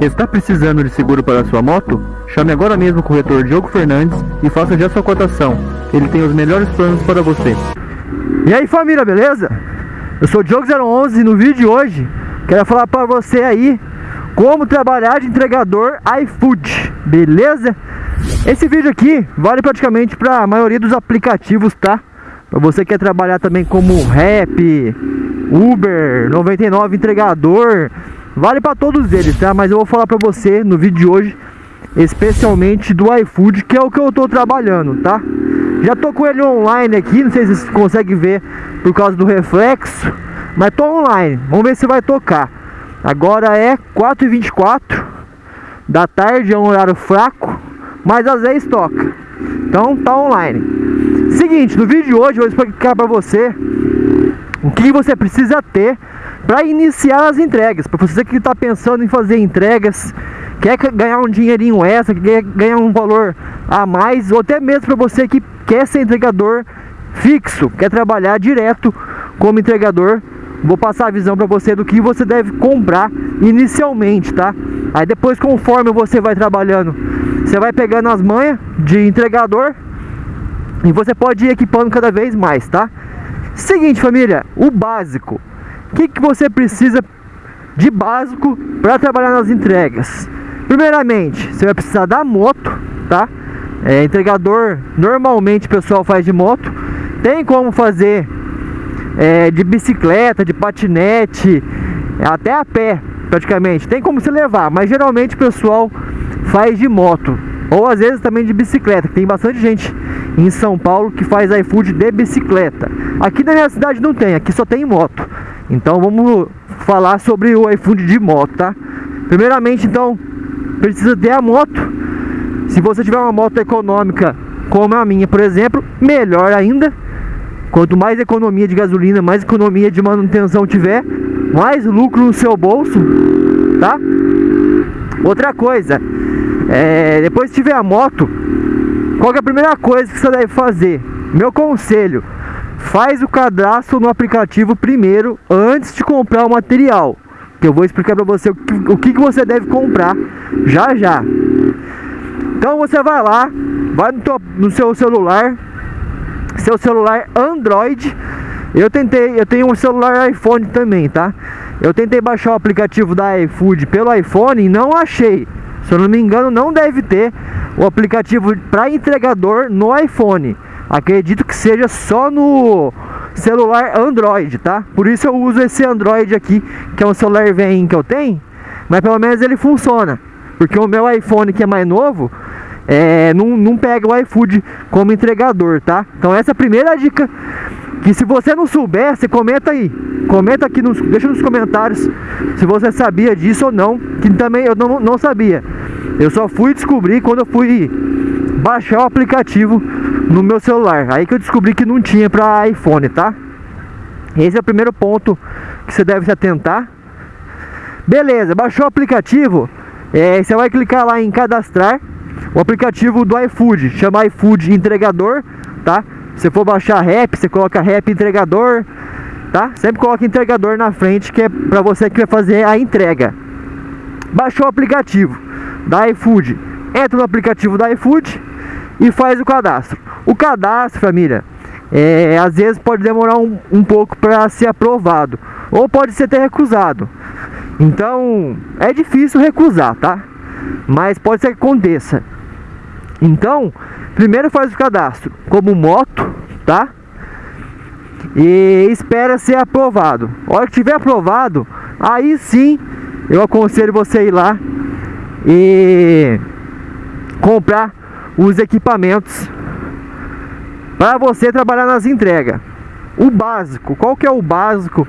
Está precisando de seguro para sua moto? Chame agora mesmo o corretor Diogo Fernandes e faça já sua cotação. Ele tem os melhores planos para você. E aí família, beleza? Eu sou o Diogo011 e no vídeo de hoje quero falar para você aí como trabalhar de entregador iFood, beleza? Esse vídeo aqui vale praticamente para a maioria dos aplicativos, tá? Para você que quer trabalhar também como Rap, Uber, 99 entregador, vale para todos eles, tá? Mas eu vou falar para você no vídeo de hoje, especialmente do iFood, que é o que eu tô trabalhando, tá? Já tô com ele online aqui, não sei se você consegue ver por causa do reflexo, mas tô online. Vamos ver se vai tocar. Agora é 4h24 da tarde, é um horário fraco, mas às vezes toca. Então tá online. Seguinte, no vídeo de hoje eu vou explicar para você o que você precisa ter para iniciar as entregas. Para você que está pensando em fazer entregas, quer ganhar um dinheirinho extra, quer ganhar um valor a mais, ou até mesmo para você que quer ser entregador fixo, quer trabalhar direto como entregador, vou passar a visão para você do que você deve comprar inicialmente, tá? Aí depois conforme você vai trabalhando, você vai pegando as manhas de entregador e você pode ir equipando cada vez mais, tá? Seguinte família, o básico. O que, que você precisa de básico para trabalhar nas entregas? Primeiramente, você vai precisar da moto, tá? É, entregador normalmente o pessoal faz de moto. Tem como fazer é, de bicicleta, de patinete, até a pé praticamente. Tem como se levar, mas geralmente o pessoal faz de moto. Ou às vezes também de bicicleta, tem bastante gente em São Paulo que faz iFood de bicicleta. Aqui na minha cidade não tem, aqui só tem moto. Então vamos falar sobre o iFood de moto, tá? Primeiramente, então, precisa ter a moto. Se você tiver uma moto econômica, como a minha, por exemplo, melhor ainda. Quanto mais economia de gasolina, mais economia de manutenção tiver, mais lucro no seu bolso, tá? Outra coisa, é, depois que tiver a moto, qual é a primeira coisa que você deve fazer? Meu conselho, faz o cadastro no aplicativo primeiro, antes de comprar o material. Que eu vou explicar para você o que, o que você deve comprar já já. Então você vai lá, vai no, teu, no seu celular, seu celular Android. Eu tentei, eu tenho um celular iPhone também, tá? Eu tentei baixar o aplicativo da iFood pelo iPhone e não achei. Se eu não me engano, não deve ter o aplicativo para entregador no iPhone. Acredito que seja só no celular Android, tá? Por isso eu uso esse Android aqui, que é um celular velho que eu tenho, mas pelo menos ele funciona. Porque o meu iPhone que é mais novo, é, não, não pega o iFood como entregador, tá? Então essa é a primeira dica que se você não souber, você comenta aí. Comenta aqui, nos, deixa nos comentários se você sabia disso ou não. Que também eu não, não sabia. Eu só fui descobrir quando eu fui baixar o aplicativo no meu celular. Aí que eu descobri que não tinha para iPhone, tá? Esse é o primeiro ponto que você deve se atentar. Beleza, baixou o aplicativo. É, você vai clicar lá em cadastrar o aplicativo do iFood. Chama iFood entregador, tá? Se for baixar rap, você coloca rap entregador, tá? Sempre coloca entregador na frente, que é para você que vai fazer a entrega. Baixou o aplicativo da iFood, entra no aplicativo da iFood e faz o cadastro. O cadastro, família, é, às vezes pode demorar um, um pouco para ser aprovado, ou pode ser até recusado. Então, é difícil recusar, tá? Mas pode ser que aconteça. Então, primeiro faz o cadastro como moto, tá? E espera ser aprovado. A hora que tiver aprovado, aí sim eu aconselho você ir lá e comprar os equipamentos para você trabalhar nas entregas. O básico, qual que é o básico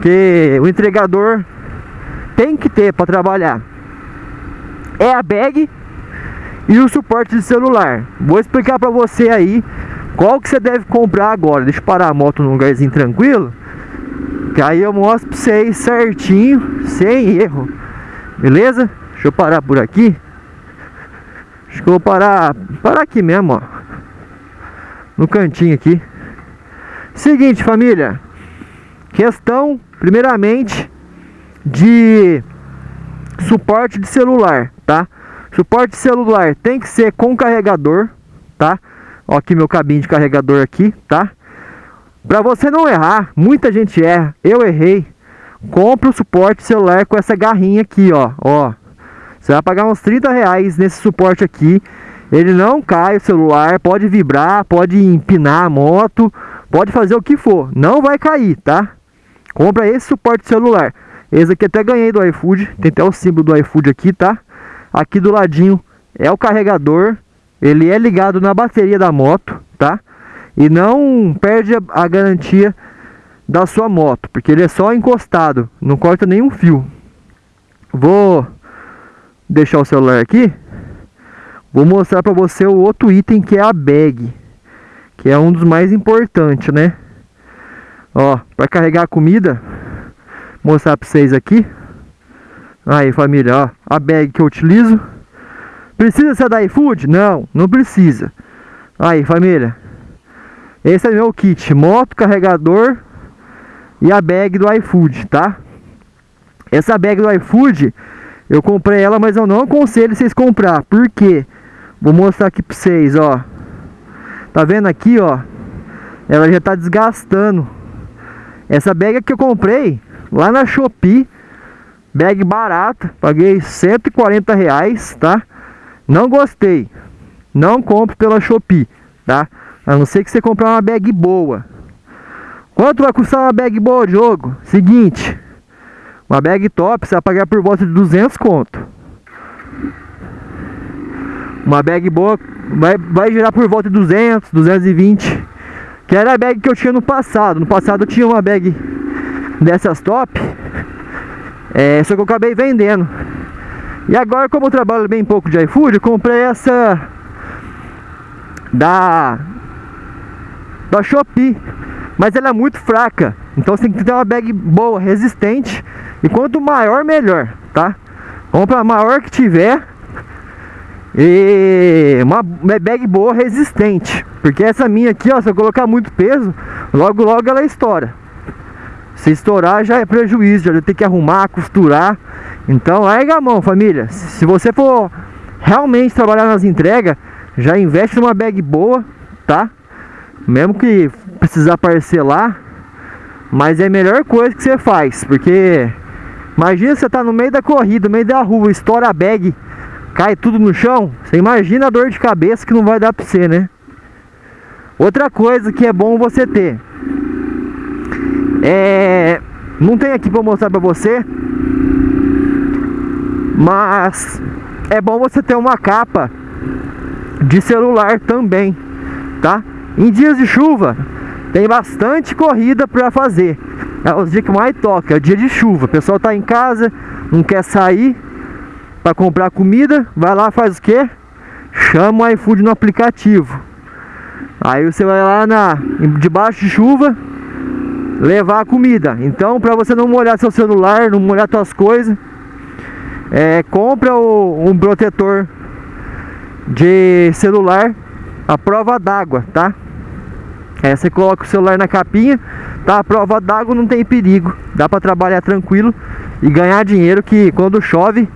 que o entregador tem que ter para trabalhar? É a bag e o suporte de celular. Vou explicar para você aí qual que você deve comprar agora. Deixa eu parar a moto num lugarzinho tranquilo. Que aí eu mostro para vocês certinho, sem erro. Beleza? Deixa eu parar por aqui. Acho que eu vou parar, parar aqui mesmo, ó. No cantinho aqui. Seguinte, família. Questão, primeiramente, de suporte de celular, tá? Suporte celular tem que ser com carregador, tá? Ó aqui meu cabinho de carregador aqui, tá? Pra você não errar, muita gente erra, eu errei. Compre o suporte celular com essa garrinha aqui, ó, ó. Você vai pagar uns 30 reais nesse suporte aqui. Ele não cai o celular, pode vibrar, pode empinar a moto, pode fazer o que for. Não vai cair, tá? Compra esse suporte celular. Esse aqui até ganhei do iFood. Tem até o símbolo do iFood aqui, tá? Aqui do ladinho é o carregador. Ele é ligado na bateria da moto, tá? E não perde a, garantia da sua moto, porque ele é só encostado, não corta nenhum fio. Vou deixar o celular aqui. Vou mostrar para você o outro item que é a bag, que é um dos mais importantes, né? Ó, para carregar a comida, mostrar para vocês aqui. Aí, família, ó, a bag que eu utilizo. Precisa ser da iFood? Não, não precisa. Aí, família. Esse é meu kit, moto, carregador e a bag do iFood, tá? Essa bag do iFood, eu comprei ela, mas eu não aconselho vocês comprar. Por quê? Vou mostrar aqui pra vocês, ó. Tá vendo aqui, ó? Ela já tá desgastando. Essa bag que eu comprei lá na Shopee. Bag barata. Paguei 140 reais, tá? Não gostei. Não compre pela Shopee, tá? A não ser que você comprar uma bag boa. Quanto vai custar uma bag boa, jogo? Seguinte. Uma bag top você vai pagar por volta de 200 conto. Uma bag boa vai, vai girar por volta de 200, 220. Que era a bag que eu tinha no passado. No passado eu tinha uma bag dessas top. É, só que eu acabei vendendo. E agora, como eu trabalho bem pouco de iFood, eu comprei essa da da Shopee. Mas ela é muito fraca. Então você tem que ter uma bag boa, resistente. E quanto maior, melhor, tá? Compra a maior que tiver. E uma bag boa resistente. Porque essa minha aqui, ó, se eu colocar muito peso Logo, logo ela estoura. Se estourar já é prejuízo Já tem que arrumar, costurar. Então larga a mão família. Se você for realmente trabalhar nas entregas Já investe numa bag boa, tá? Mesmo que precisar parcelar Mas é a melhor coisa que você faz Porque Imagina você tá no meio da corrida, no meio da rua Estoura a bag cai tudo no chão, você imagina a dor de cabeça que não vai dar pra você, né? Outra coisa que é bom você ter é não tem aqui para mostrar para você, mas é bom você ter uma capa de celular também, tá? Em dias de chuva tem bastante corrida para fazer. É os dias que mais toca, é o dia de chuva. O pessoal tá em casa, não quer sair, para comprar comida, vai lá, faz o que? Chama o iFood no aplicativo. Aí você vai lá na debaixo de chuva levar a comida. Então, para você não molhar seu celular, não molhar suas coisas, é, compra o, um protetor de celular a prova d'água, tá? Aí você coloca o celular na capinha, tá? A prova d'água não tem perigo, dá para trabalhar tranquilo e ganhar dinheiro que quando chove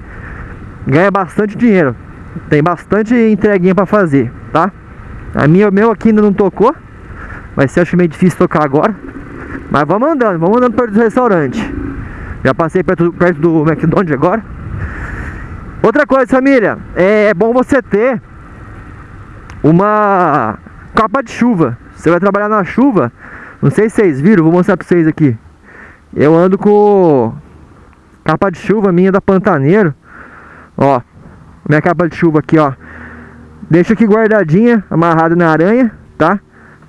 ganha bastante dinheiro. Tem bastante entreguinha para fazer, tá? A minha, o meu aqui ainda não tocou. Vai ser acho meio difícil tocar agora. Mas vamos andando, vamos andando perto do restaurante. Já passei perto, perto do McDonald's agora. Outra coisa, família, é bom você ter uma capa de chuva. Você vai trabalhar na chuva. Não sei se vocês viram, vou mostrar para vocês aqui. Eu ando com capa de chuva minha da Pantaneiro. Ó, minha capa de chuva aqui, ó. Deixa aqui guardadinha, amarrada na aranha, tá?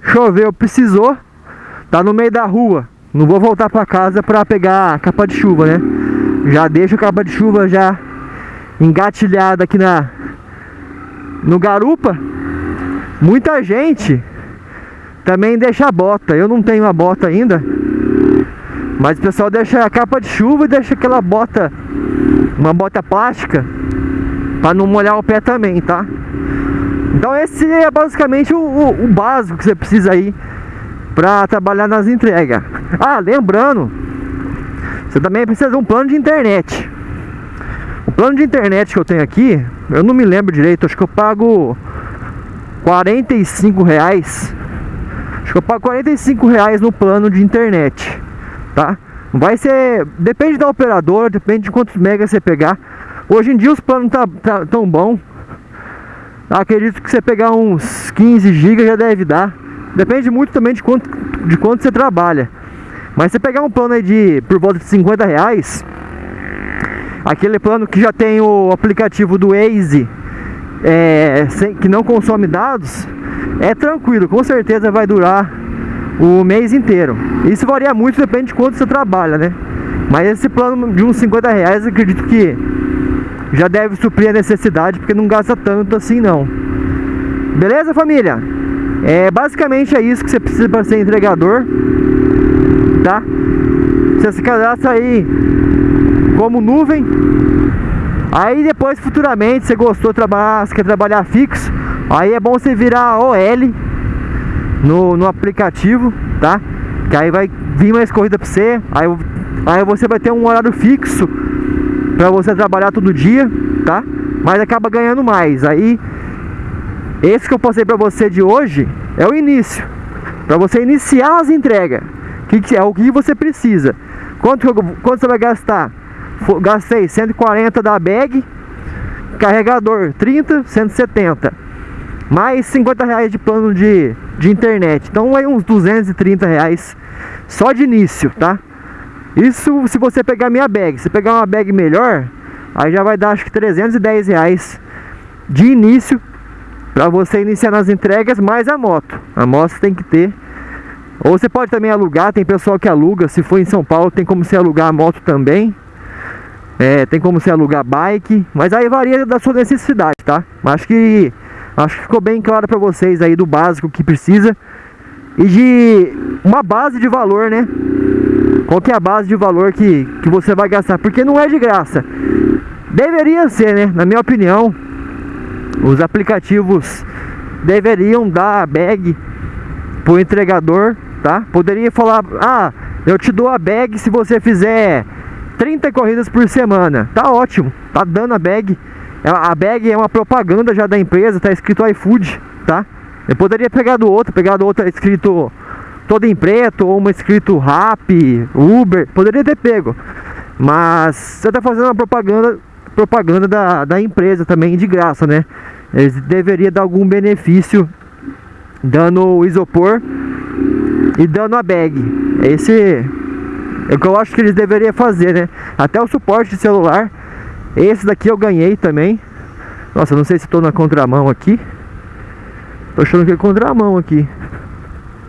Choveu, precisou. Tá no meio da rua. Não vou voltar pra casa pra pegar a capa de chuva, né? Já deixo a capa de chuva já engatilhada aqui na no garupa. Muita gente também deixa a bota. Eu não tenho a bota ainda. Mas o pessoal deixa a capa de chuva e deixa aquela bota, uma bota plástica, para não molhar o pé também, tá? Então esse é basicamente o, o, o básico que você precisa aí para trabalhar nas entregas. Ah, lembrando, você também precisa de um plano de internet. Plano de internet que eu tenho aqui, eu não me lembro direito, acho que eu pago 45 reais. Acho que eu pago 45 reais no plano de internet, tá? Vai ser, depende da operadora, depende de quantos megas você pegar. Hoje em dia os planos tá, tá tão bom. Acredito que você pegar uns 15 GB já deve dar. Depende muito também de quanto, de quanto você trabalha. Mas você pegar um plano aí de por volta de 50 reais, aquele plano que já tem o aplicativo do Waze, é, sem, que não consome dados, é tranquilo, com certeza vai durar o mês inteiro. Isso varia muito, depende de quanto você trabalha, né? Mas esse plano de uns 50 reais, acredito que já deve suprir a necessidade, porque não gasta tanto assim não. Beleza, família? É, basicamente é isso que você precisa para ser entregador, tá? Você se cadastra aí como nuvem. Aí depois futuramente você gostou de trabalhar, você quer trabalhar fixo, aí é bom você virar OL no, no aplicativo, tá? Que aí vai vir mais corrida para você, aí, aí você vai ter um horário fixo para você trabalhar todo dia, tá? Mas acaba ganhando mais. Aí esse que eu passei para você de hoje é o início. Para você iniciar as entregas. Que, que é o que você precisa? Quanto, quanto você vai gastar? Gastei 140 da bag, carregador 30, 170. Mais 50 reais de plano de, de internet. Então aí uns 230 reais só de início, tá? Isso se você pegar minha bag. Se pegar uma bag melhor, aí já vai dar acho que 310 reais de início para você iniciar nas entregas mais a moto. A moto tem que ter. Ou você pode também alugar, tem pessoal que aluga. Se for em São Paulo, tem como você alugar a moto também. É, tem como você alugar bike, mas aí varia da sua necessidade, tá? Acho que acho que ficou bem claro para vocês aí do básico que precisa e de uma base de valor, né? Qual que é a base de valor que, que você vai gastar? Porque não é de graça. Deveria ser, né? Na minha opinião, os aplicativos deveriam dar a bag pro entregador, tá? Poderia falar, ah, eu te dou a bag se você fizer 30 corridas por semana. Tá ótimo, tá dando a bag. É, a bag é uma propaganda já da empresa, tá escrito iFood, tá? Eu poderia pegar do outro, pegar do outro tá escrito todo em preto, ou uma escrito Rap, Uber, poderia ter pego. Mas você tá fazendo uma propaganda propaganda da, da empresa também de graça, né? Eles deveriam dar algum benefício dando o isopor e dando a bag. Esse é o que eu acho que eles deveriam fazer, né? Até o suporte de celular. Esse daqui eu ganhei também. Nossa, não sei se estou na contramão aqui. Tô achando que é contramão aqui.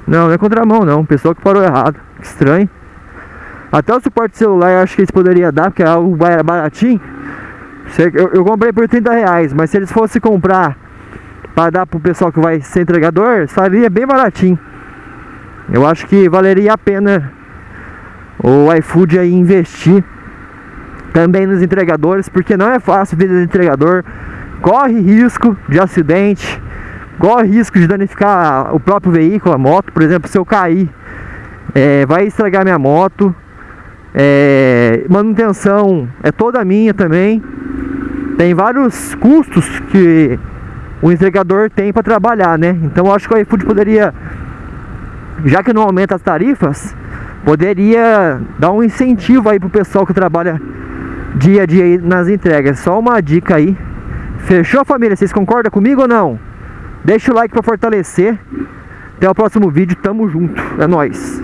Não, não é contramão não. Pessoal que parou errado. Estranho. Até o suporte de celular eu acho que eles poderiam dar, porque é algo baratinho. Eu, eu comprei por 30 reais, mas se eles fossem comprar para dar pro pessoal que vai ser entregador, faria bem baratinho. Eu acho que valeria a pena o iFood aí investir também nos entregadores, porque não é fácil vida de entregador, corre risco de acidente, corre risco de danificar o próprio veículo, a moto, por exemplo, se eu cair, é, vai estragar minha moto, é, manutenção é toda minha também, tem vários custos que o entregador tem para trabalhar, né? Então acho que o iFood poderia, já que não aumenta as tarifas, poderia dar um incentivo aí pro pessoal que trabalha dia a dia nas entregas. Só uma dica aí. Fechou família? Vocês concordam comigo ou não? Deixa o like para fortalecer. Até o próximo vídeo, tamo junto. É nóis.